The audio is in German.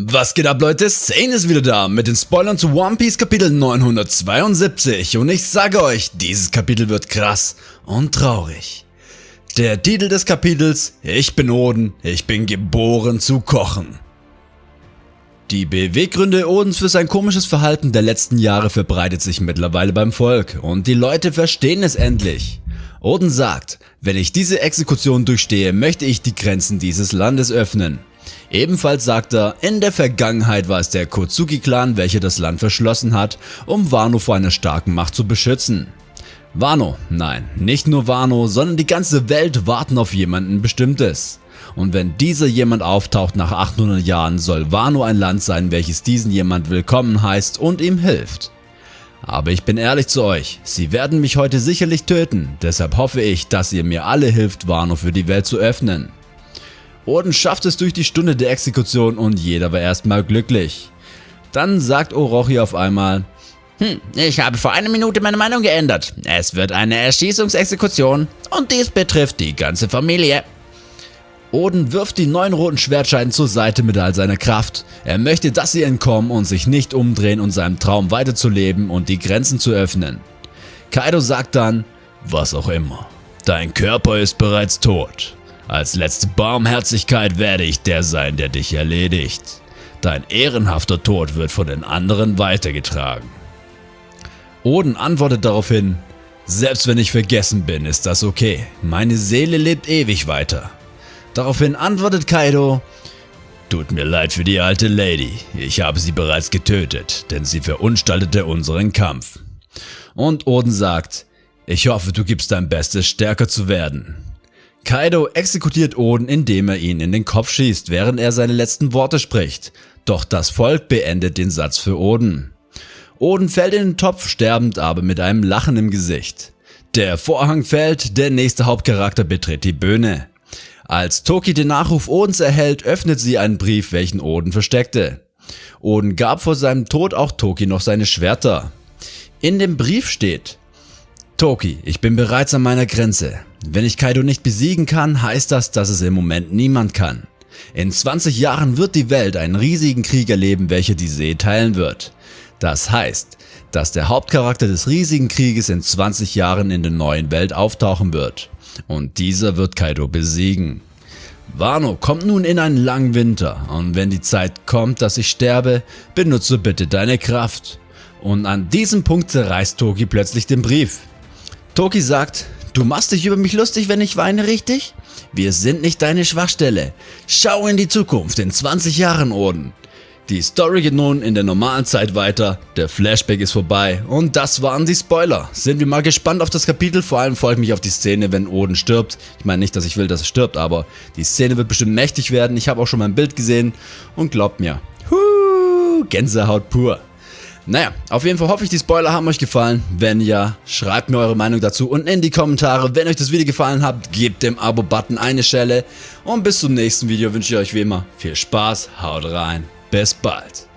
Was geht ab Leute, Sane ist wieder da mit den Spoilern zu One Piece Kapitel 972 und ich sage euch, dieses Kapitel wird krass und traurig. Der Titel des Kapitels, ich bin Oden, ich bin geboren zu kochen. Die Beweggründe Odens für sein komisches Verhalten der letzten Jahre verbreitet sich mittlerweile beim Volk und die Leute verstehen es endlich. Oden sagt, wenn ich diese Exekution durchstehe, möchte ich die Grenzen dieses Landes öffnen. Ebenfalls sagt er, in der Vergangenheit war es der Kozuki-Clan, welcher das Land verschlossen hat, um Wano vor einer starken Macht zu beschützen. Wano, nein, nicht nur Wano, sondern die ganze Welt warten auf jemanden bestimmtes. Und wenn dieser jemand auftaucht nach 800 Jahren, soll Wano ein Land sein, welches diesen jemand willkommen heißt und ihm hilft. Aber ich bin ehrlich zu euch, sie werden mich heute sicherlich töten, deshalb hoffe ich, dass ihr mir alle hilft, Wano für die Welt zu öffnen. Oden schafft es durch die Stunde der Exekution und jeder war erstmal glücklich. Dann sagt Orochi auf einmal, hm, ich habe vor einer Minute meine Meinung geändert. Es wird eine Erschießungsexekution und dies betrifft die ganze Familie. Oden wirft die neun roten Schwertscheiden zur Seite mit all seiner Kraft. Er möchte, dass sie entkommen und sich nicht umdrehen und seinem Traum weiterzuleben und die Grenzen zu öffnen. Kaido sagt dann, was auch immer, dein Körper ist bereits tot. Als letzte Barmherzigkeit werde ich der sein, der dich erledigt. Dein ehrenhafter Tod wird von den anderen weitergetragen. Oden antwortet daraufhin, selbst wenn ich vergessen bin, ist das okay. Meine Seele lebt ewig weiter. Daraufhin antwortet Kaido, Tut mir leid für die alte Lady, ich habe sie bereits getötet, denn sie verunstaltete unseren Kampf. Und Oden sagt, ich hoffe du gibst dein Bestes stärker zu werden. Kaido exekutiert Oden, indem er ihn in den Kopf schießt, während er seine letzten Worte spricht. Doch das Volk beendet den Satz für Oden. Oden fällt in den Topf, sterbend aber mit einem Lachen im Gesicht. Der Vorhang fällt, der nächste Hauptcharakter betritt die Bühne. Als Toki den Nachruf Odens erhält, öffnet sie einen Brief, welchen Oden versteckte. Oden gab vor seinem Tod auch Toki noch seine Schwerter. In dem Brief steht, Toki, ich bin bereits an meiner Grenze. Wenn ich Kaido nicht besiegen kann, heißt das, dass es im Moment niemand kann. In 20 Jahren wird die Welt einen riesigen Krieg erleben, welcher die See teilen wird. Das heißt, dass der Hauptcharakter des riesigen Krieges in 20 Jahren in der neuen Welt auftauchen wird. Und dieser wird Kaido besiegen. Wano kommt nun in einen langen Winter und wenn die Zeit kommt, dass ich sterbe, benutze bitte deine Kraft. Und an diesem Punkt zerreißt Toki plötzlich den Brief. Toki sagt, Du machst dich über mich lustig, wenn ich weine, richtig? Wir sind nicht deine Schwachstelle. Schau in die Zukunft, in 20 Jahren, Oden. Die Story geht nun in der normalen Zeit weiter, der Flashback ist vorbei und das waren die Spoiler. Sind wir mal gespannt auf das Kapitel, vor allem freue ich mich auf die Szene, wenn Oden stirbt. Ich meine nicht, dass ich will, dass er stirbt, aber die Szene wird bestimmt mächtig werden. Ich habe auch schon mal ein Bild gesehen und glaubt mir, huu, Gänsehaut pur. Naja, auf jeden Fall hoffe ich, die Spoiler haben euch gefallen. Wenn ja, schreibt mir eure Meinung dazu unten in die Kommentare. Wenn euch das Video gefallen hat, gebt dem Abo-Button eine Schelle. Und bis zum nächsten Video wünsche ich euch wie immer viel Spaß, haut rein, bis bald.